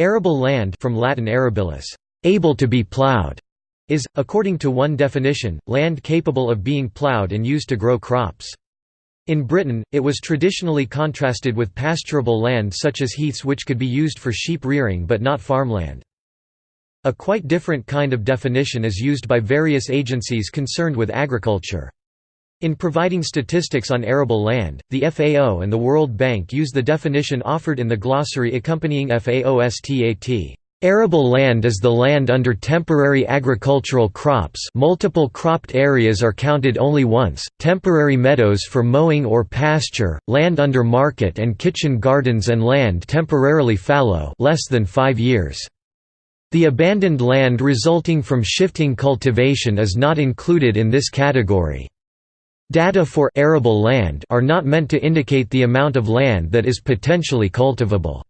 Arable land from Latin arabilis, able to be plowed, is, according to one definition, land capable of being plowed and used to grow crops. In Britain, it was traditionally contrasted with pasturable land such as heaths which could be used for sheep rearing but not farmland. A quite different kind of definition is used by various agencies concerned with agriculture. In providing statistics on arable land, the FAO and the World Bank use the definition offered in the glossary accompanying FAOSTAT. Arable land is the land under temporary agricultural crops multiple cropped areas are counted only once, temporary meadows for mowing or pasture, land under market and kitchen gardens and land temporarily fallow less than five years. The abandoned land resulting from shifting cultivation is not included in this category. Data for arable land are not meant to indicate the amount of land that is potentially cultivable.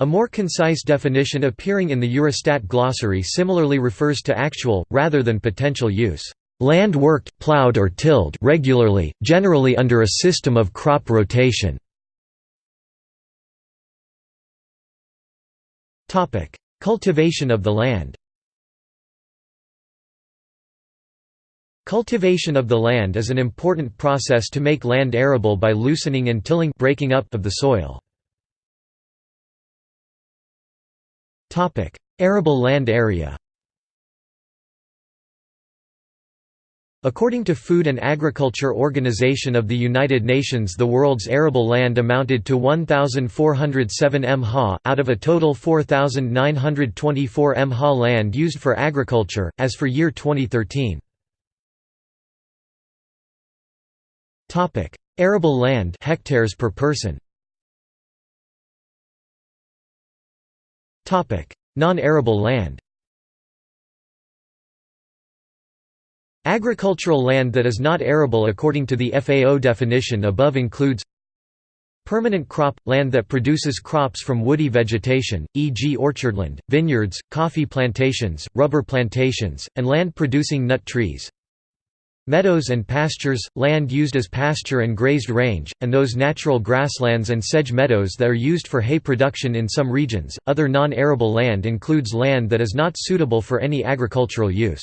A more concise definition appearing in the Eurostat glossary similarly refers to actual, rather than potential use. Land worked, plowed or tilled regularly, generally under a system of crop rotation. Cultivation of the land Cultivation of the land is an important process to make land arable by loosening and tilling breaking up of the soil. Arable land area According to Food and Agriculture Organization of the United Nations the world's arable land amounted to 1,407 mha, out of a total 4,924 mha land used for agriculture, as for year 2013. Arable land hectares per person. Topic: Non-arable land Agricultural land that is not arable according to the FAO definition above includes Permanent crop – land that produces crops from woody vegetation, e.g. orchardland, vineyards, coffee plantations, rubber plantations, and land producing nut trees Meadows and pastures – land used as pasture and grazed range, and those natural grasslands and sedge meadows that are used for hay production in some regions. Other non-arable land includes land that is not suitable for any agricultural use.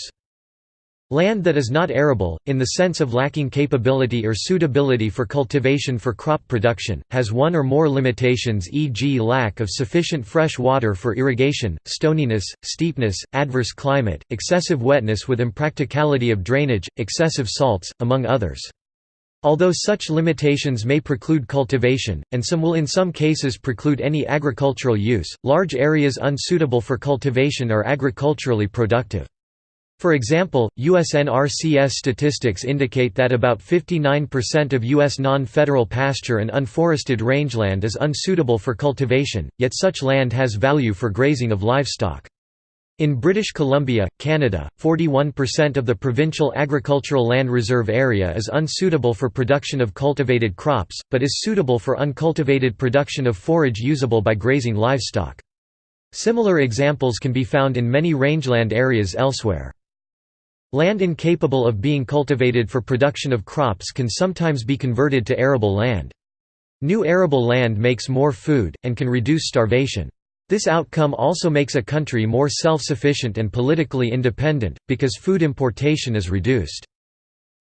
Land that is not arable, in the sense of lacking capability or suitability for cultivation for crop production, has one or more limitations e.g. lack of sufficient fresh water for irrigation, stoniness, steepness, adverse climate, excessive wetness with impracticality of drainage, excessive salts, among others. Although such limitations may preclude cultivation, and some will in some cases preclude any agricultural use, large areas unsuitable for cultivation are agriculturally productive. For example, USNRCS statistics indicate that about 59% of U.S. non-federal pasture and unforested rangeland is unsuitable for cultivation, yet such land has value for grazing of livestock. In British Columbia, Canada, 41% of the provincial agricultural land reserve area is unsuitable for production of cultivated crops, but is suitable for uncultivated production of forage usable by grazing livestock. Similar examples can be found in many rangeland areas elsewhere. Land incapable of being cultivated for production of crops can sometimes be converted to arable land. New arable land makes more food, and can reduce starvation. This outcome also makes a country more self-sufficient and politically independent, because food importation is reduced.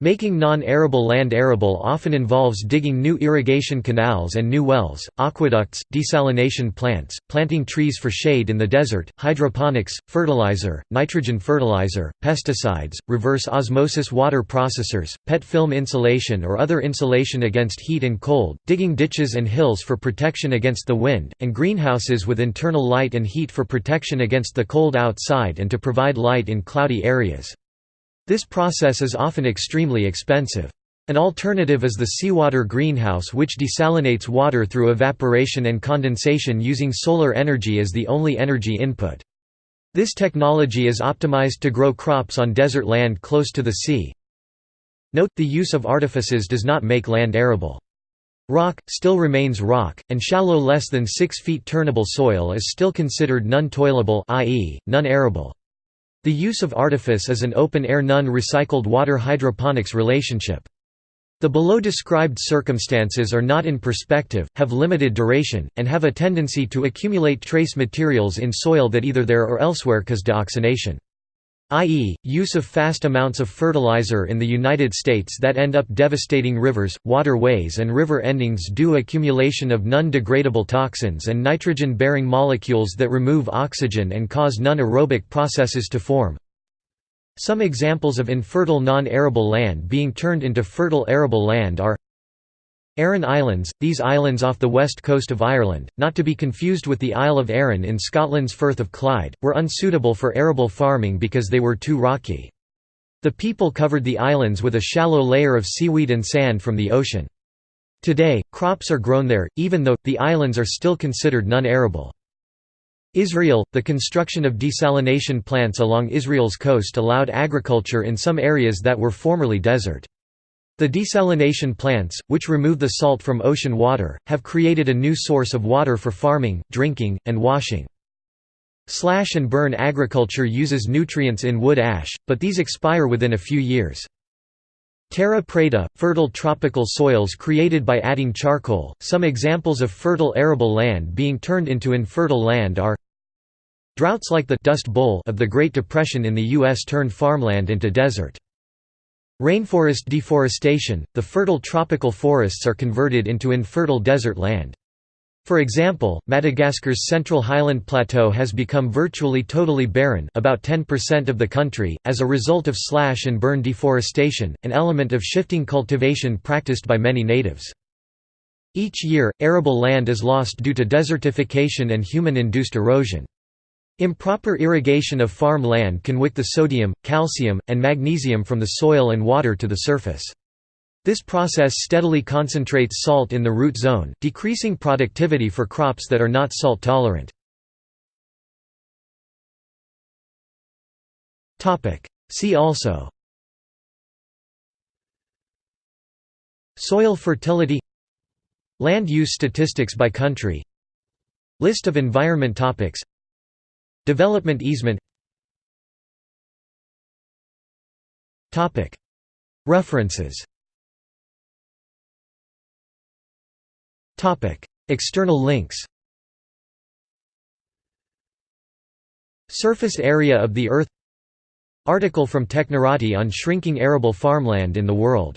Making non-arable land arable often involves digging new irrigation canals and new wells, aqueducts, desalination plants, planting trees for shade in the desert, hydroponics, fertilizer, nitrogen fertilizer, pesticides, reverse osmosis water processors, PET film insulation or other insulation against heat and cold, digging ditches and hills for protection against the wind, and greenhouses with internal light and heat for protection against the cold outside and to provide light in cloudy areas. This process is often extremely expensive. An alternative is the seawater greenhouse which desalinates water through evaporation and condensation using solar energy as the only energy input. This technology is optimized to grow crops on desert land close to the sea. Note, the use of artifices does not make land arable. Rock, still remains rock, and shallow less than 6 feet turnable soil is still considered non-toilable i.e., non-arable. The use of artifice is an open-air non-recycled water hydroponics relationship. The below described circumstances are not in perspective, have limited duration, and have a tendency to accumulate trace materials in soil that either there or elsewhere cause deoxygenation i.e., use of fast amounts of fertilizer in the United States that end up devastating rivers, waterways and river endings due accumulation of non-degradable toxins and nitrogen-bearing molecules that remove oxygen and cause non-aerobic processes to form. Some examples of infertile non-arable land being turned into fertile arable land are Aran Islands, these islands off the west coast of Ireland, not to be confused with the Isle of Arran in Scotland's Firth of Clyde, were unsuitable for arable farming because they were too rocky. The people covered the islands with a shallow layer of seaweed and sand from the ocean. Today, crops are grown there, even though, the islands are still considered non-arable. Israel, the construction of desalination plants along Israel's coast allowed agriculture in some areas that were formerly desert. The desalination plants, which remove the salt from ocean water, have created a new source of water for farming, drinking, and washing. Slash and burn agriculture uses nutrients in wood ash, but these expire within a few years. Terra preta, fertile tropical soils created by adding charcoal. Some examples of fertile arable land being turned into infertile land are Droughts like the Dust Bowl of the Great Depression in the U.S. turned farmland into desert. Rainforest deforestation – The fertile tropical forests are converted into infertile desert land. For example, Madagascar's central highland plateau has become virtually totally barren about 10% of the country, as a result of slash and burn deforestation, an element of shifting cultivation practiced by many natives. Each year, arable land is lost due to desertification and human-induced erosion. Improper irrigation of farm land can wick the sodium, calcium, and magnesium from the soil and water to the surface. This process steadily concentrates salt in the root zone, decreasing productivity for crops that are not salt tolerant. See also Soil fertility Land use statistics by country List of environment topics Development easement. References. External links. Surface area of the Earth. Article from Technorati on shrinking arable farmland in the world